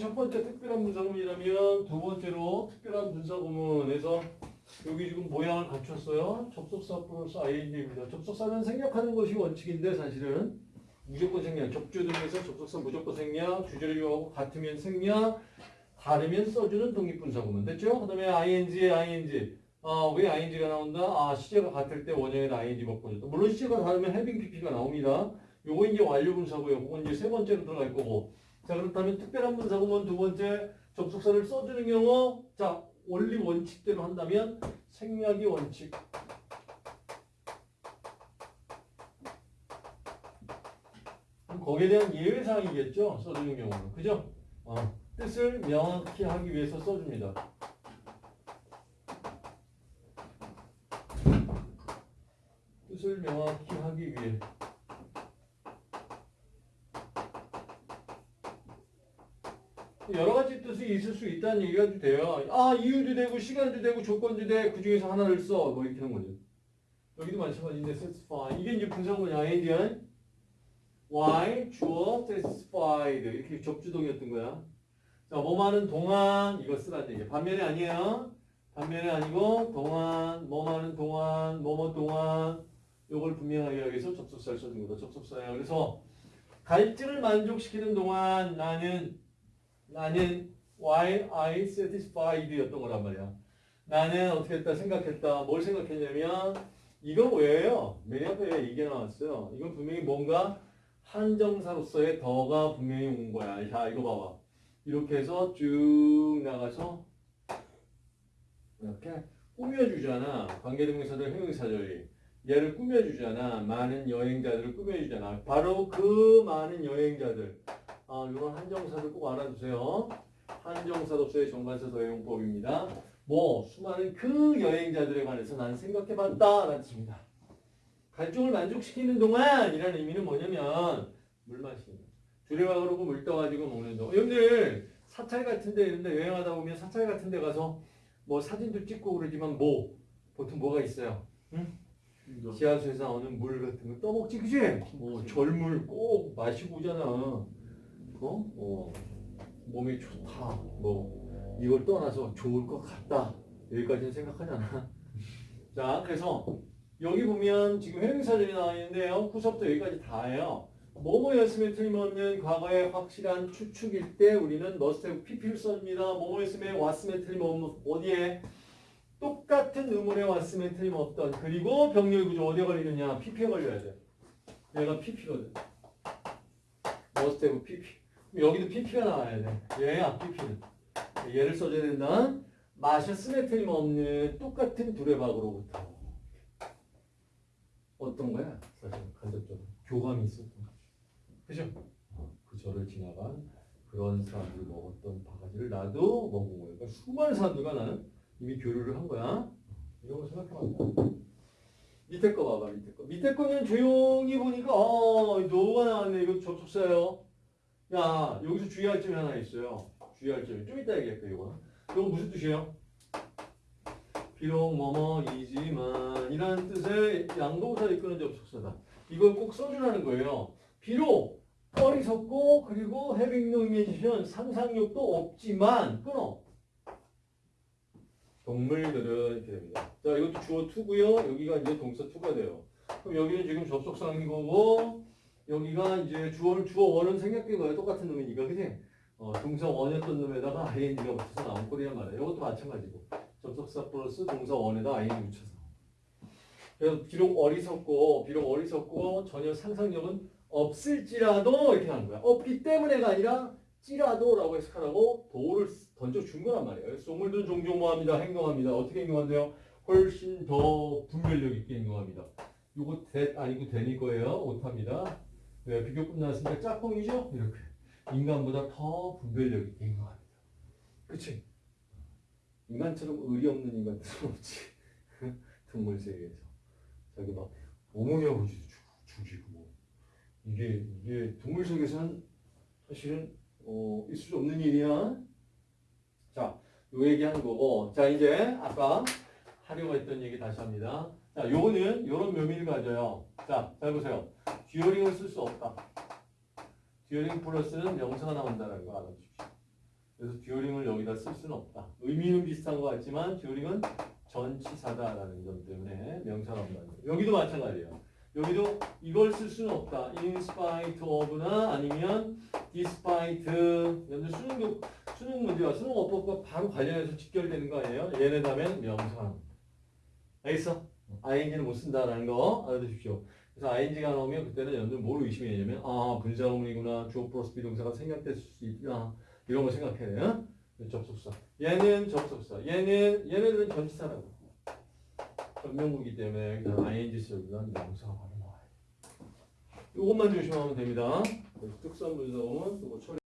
첫 번째 특별한 분사구문이라면 두 번째로 특별한 분사구문에서 여기 지금 모양을 갖췄어요. 접속사 플러스 ing입니다. 접속사는 생략하는 것이 원칙인데 사실은 무조건 생략. 접주 등에서 접속사 무조건 생략, 주제를 이용하고 같으면 생략, 다르면 써주는 독립분사구문. 됐죠? 그 다음에 ing의 ing. 아, 왜 ing가 나온다? 아, 시제가 같을 때 원형에다 ing 바꿔줬다. 물론 시제가 다르면 having pp가 나옵니다. 요거 이제 완료분사고요. 그건 이제 세 번째로 들어갈 거고. 자, 그렇다면 특별한 분사구문 두 번째 접속사를 써주는 경우 자, 원리 원칙대로 한다면 생략이 원칙. 거기에 대한 예외사항이겠죠? 써주는 경우는. 그죠? 어, 뜻을 명확히 하기 위해서 써줍니다. 뜻을 명확히 하기 위해. 여러 가지 뜻이 있을 수 있다는 얘기가 돼요. 아, 이유도 되고, 시간도 되고, 조건도 돼. 그 중에서 하나를 써. 뭐 이렇게 하는 거죠. 여기도 마찬가지인데, satisfy. 이게 이제 분사구문이 ing는 why, 주어, satisfied. 이렇게 접주동이었던 거야. 자, 뭐많은 동안, 이거 쓰라는 얘기야. 반면에 아니에요. 반면에 아니고, 동안, 뭐많은 동안, 뭐뭐 동안. 요걸 분명하게 하기 위해서 접속사를 써준 거다. 접속사야. 그래서, 갈증을 만족시키는 동안 나는 나는 while I satisfied였던 거란 말이야. 나는 어떻게 했다 생각했다. 뭘 생각했냐면 이거 뭐예요? 맨 앞에 이게 나왔어요. 이건 분명히 뭔가 한정사로서의 더가 분명히 온 거야. 자 이거 봐봐. 이렇게 해서 쭉 나가서 이렇게 꾸며주잖아. 관계대명사들 형용사들이. 얘를 꾸며주잖아. 많은 여행자들을 꾸며주잖아. 바로 그 많은 여행자들. 아, 이런 한정사들 꼭 알아두세요. 한정사로서의 정관사 도형법입니다. 뭐 수많은 그 여행자들에 관해서 난 생각해봤다 라는 뜻입니다. 갈증을 만족시키는 동안 이라는 의미는 뭐냐면 물 마시는 거. 주례와 그러고 물 떠가지고 먹는 동안. 여러분들 사찰 같은 데 이런 데 여행하다 보면 사찰 같은 데 가서 뭐 사진도 찍고 그러지만 뭐 보통 뭐가 있어요? 응? 지하수에서 나오는 물 같은 거 떠먹지 그지? 뭐 절물 꼭 마시고 오잖아. 어? 어, 몸이 좋다. 뭐 이걸 떠나서 좋을 것 같다. 여기까지는 생각하잖아. 자, 그래서 여기 보면 지금 회명사절이 나와 있는데요. 후서부터 여기까지 다예요. 뭐뭐였으면 틀림없는 과거의 확실한 추측일 때 우리는 have pp를 써줍니다. 뭐뭐였으면 왔으면 틀림없는 어디에 똑같은 의문에 왔으면 틀림없던 그리고 병렬 구조 어디에 걸리느냐 pp에 걸려야 돼. 얘가 pp거든. have pp. 여기도 pp가 나와야 돼. 얘야 pp는. 얘를 써줘야 된다. 마셨음에 틀림없는 똑같은 두레박으로부터. 어떤 거야? 사실 간접적으로 교감이 있었던 거죠. 그죠? 어, 그 절을 지나간 그런 사람들이 먹었던 바가지를 나도 먹은 거예요. 그러니까 수많은 사람들과 나는 이미 교류를 한 거야. 이런 거 생각해봐. 밑에 거 봐봐, 밑에 거. 밑에 거는 조용히 보니까, 어, 노가 나왔네. 이거 접속사예요. 야, 여기서 주의할 점이 하나 있어요. 주의할 점이. 좀 이따 얘기할게, 이거. 이거 무슨 뜻이에요? 비록 뭐뭐이지만 이라는 뜻의 양도사를 이끄는 접속사다. 이걸 꼭 써주라는 거예요. 비록 어리석고 그리고 having no imagination 상상력도 없지만 끊어. 동물들은 이렇게 됩니다. 자, 이것도 주어 투고요. 여기가 이제 동사 투가 돼요. 그럼 여기는 지금 접속사인 거고 여기가 이제 주어 주어 원은 생략된 거예요. 똑같은 놈이니까, 그지? 어, 동사 원이었던 놈에다가 ing가 붙어서 나온 꼴이란 말이에요. 이것도 마찬가지고 접속사 플러스 동사 원에다 ing 붙여서. 그래서 비록 어리석고 비록 어리석고 전혀 상상력은 없을지라도 이렇게 하는 거야. 없기 때문에가 아니라 찌라도라고 해석하라고 도를 던져준 거란 말이에요. 소물들은 종종 뭐합니다. 행동합니다. 어떻게 행동한대요? 훨씬 더 분별력 있게 행동합니다. 요거 대 아니고 대니 거예요. 오타입니다. 왜 비교 끝났으니까 짝꿍이죠? 이렇게 인간보다 더 분별력 있게 행동합니다. 그치? 인간처럼 의리 없는 인간들은 없지. 동물 세계에서 자기 막 어머니하고 죽- 죽이고 뭐 이게 이게 동물 세계에서는 사실은 어, 있을 수 없는 일이야. 자, 요 얘기 하는 거고. 자, 이제 아까 하려고 했던 얘기 다시 합니다. 자, 요거는 요런 묘미를 가져요. 자, 잘 보세요. during을 쓸 수 없다. during 플러스는 명사가 나온다는 거 알아주십시오. 그래서 during을 여기다 쓸 수는 없다. 의미는 비슷한 것 같지만 during은 전치사다라는 점 때문에 명사가 거예요. 여기도 마찬가지예요. 여기도 이걸 쓸 수는 없다. in spite of나 아니면 despite 연주 수능 수능 문제와 수능 어법과 바로 관련해서 직결되는 거 아니에요? 얘네 다음엔 명사. 알겠어? ing는 못 쓴다라는 거 알아두십시오. 그래서 ing가 나오면 그때는 연주 뭘 의심해야 되냐면 아 분사구문이구나 주어 플러스 비동사가 생략될 수 있구나 이런 거 생각해야 돼요. 접속사. 얘는 접속사. 얘는 얘네들은 전치사라고. 전명구기 때문에 그냥 ing 쓰면 명사가 바로 나와요. 이것만 조심하면 됩니다. 특수한 분사구문 처리.